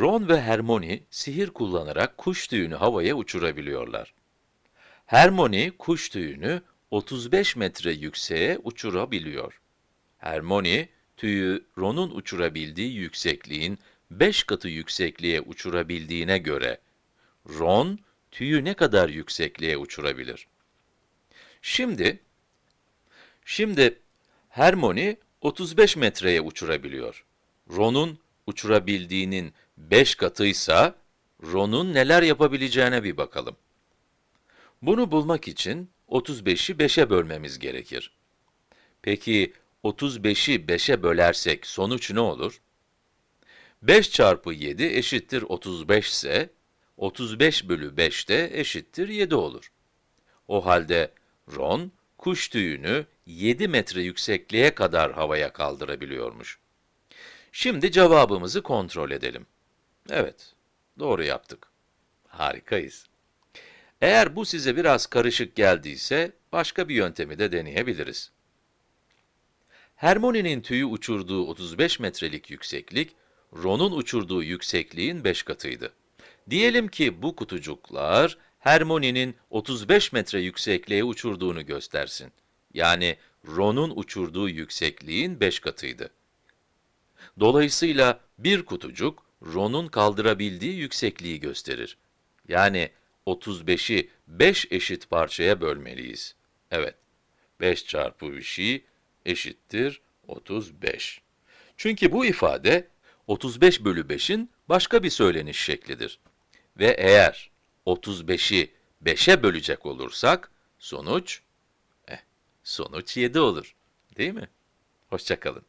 Ron ve Hermione sihir kullanarak kuş tüyünü havaya uçurabiliyorlar. Hermione kuş tüyünü 35 metre yükseğe uçurabiliyor. Hermione tüyü Ron'un uçurabildiği yüksekliğin 5 katı yüksekliğe uçurabildiğine göre Ron tüyü ne kadar yüksekliğe uçurabilir? Şimdi Şimdi Hermione 35 metreye uçurabiliyor. Ron'un uçurabildiğinin 5 katıysa, Ron'un neler yapabileceğine bir bakalım. Bunu bulmak için 35'i 5'e bölmemiz gerekir. Peki 35'i 5'e bölersek sonuç ne olur? 5 çarpı 7 eşittir 35 ise, 35 bölü 5 de eşittir 7 olur. O halde Ron, kuş tüyünü 7 metre yüksekliğe kadar havaya kaldırabiliyormuş. Şimdi cevabımızı kontrol edelim. Evet, doğru yaptık. Harikayız. Eğer bu size biraz karışık geldiyse, başka bir yöntemi de deneyebiliriz. Hermione'nin tüyü uçurduğu 35 metrelik yükseklik, Ron'un uçurduğu yüksekliğin 5 katıydı. Diyelim ki bu kutucuklar, Hermione'nin 35 metre yüksekliğe uçurduğunu göstersin. Yani Ron'un uçurduğu yüksekliğin 5 katıydı. Dolayısıyla bir kutucuk, Ron'un kaldırabildiği yüksekliği gösterir. Yani 35'i 5 eşit parçaya bölmeliyiz. Evet, 5 çarpı bir şey eşittir 35. Çünkü bu ifade 35 bölü 5'in başka bir söyleniş şeklidir. Ve eğer 35'i 5'e bölecek olursak, sonuç, eh, sonuç 7 olur. Değil mi? Hoşçakalın.